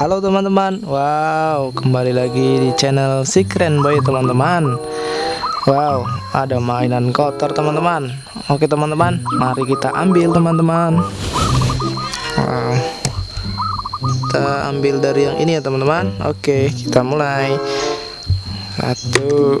Halo teman-teman. Wow kembali lagi di channel si keren boy teman-teman. Wow ada mainan kotor teman-teman. Oke teman-teman mari kita ambil teman-teman. Wow. Kita ambil dari yang ini ya teman-teman. Oke kita mulai. Satu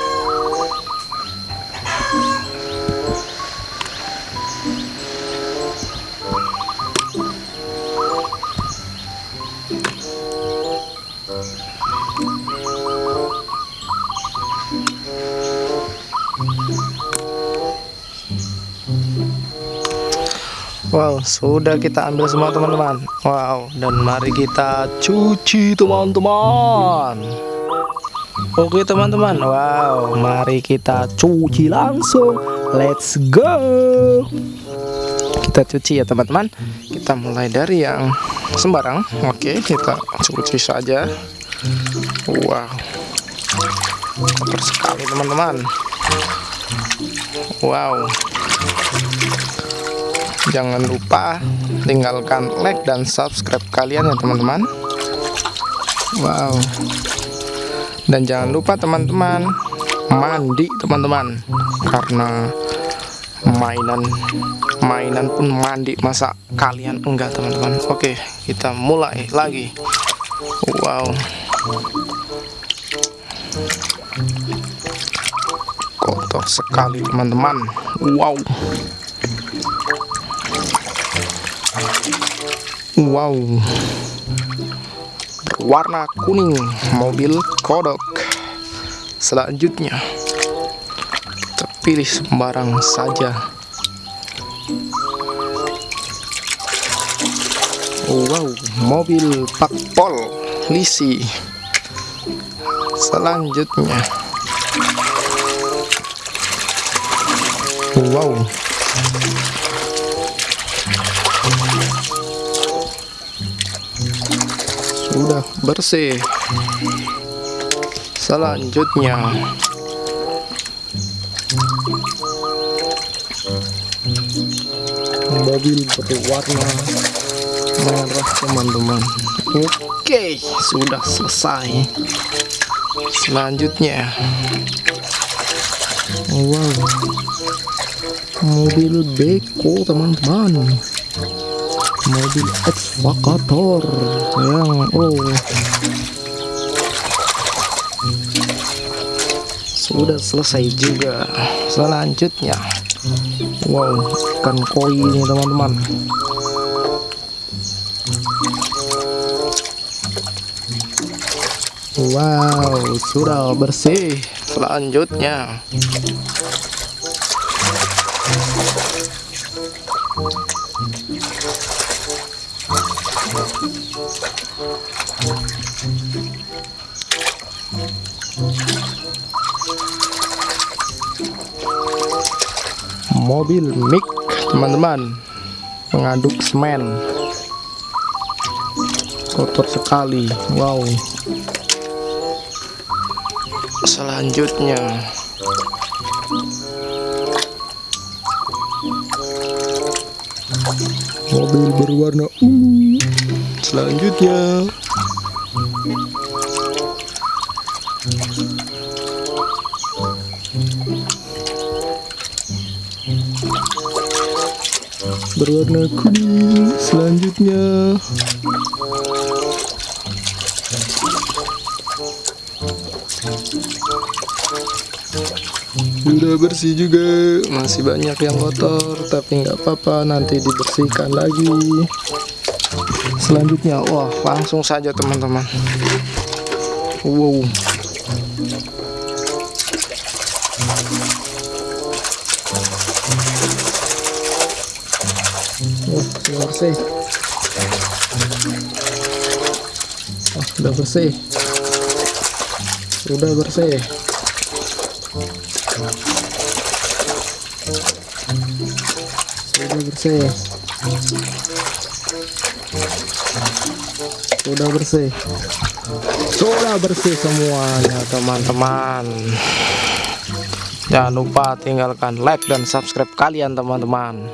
Wow, sudah kita ambil semua teman-teman. Wow, dan mari kita cuci teman-teman. Oke teman-teman, wow, mari kita cuci langsung. Let's go. Kita cuci ya teman-teman. Kita mulai dari yang sembarang. Oke, kita cuci saja. Wow, kotor sekali teman-teman. Wow jangan lupa tinggalkan like dan subscribe kalian ya teman-teman. Wow. Dan jangan lupa teman-teman mandi teman-teman. Karena mainan mainan pun mandi. Masa kalian enggak teman-teman? Oke kita mulai lagi. Wow. Kotor sekali teman-teman. Wow Wow. Berwarna kuning Mobil kodok Selanjutnya Kita pilih sembarang saja. Wow Mobil pakpol Lisi. Selanjutnya. Wow sudah bersih. Selanjutnya. Mobil berwarna merah teman-teman. Oke sudah selesai. Selanjutnya. Wow. Mobil beko teman-teman mobil ekskavator. Yang oh. Sudah selesai juga selanjutnya. Wow ikan koi ini teman-teman. Wow sudah bersih selanjutnya mobil mic teman-teman. Mengaduk semen. Kotor sekali. Wow. Selanjutnya. Mobil berwarna ungu. Selanjutnya berwarna kuning selanjutnya. Sudah bersih juga masih banyak yang kotor tapi nggak apa-apa nanti dibersihkan lagi. Selanjutnya wah langsung saja teman-teman. Wow Sudah bersih. Oh, sudah bersih. Sudah bersih. sudah bersih sudah bersih Sudah bersih semuanya teman-teman Jangan lupa tinggalkan like dan subscribe kalian teman-teman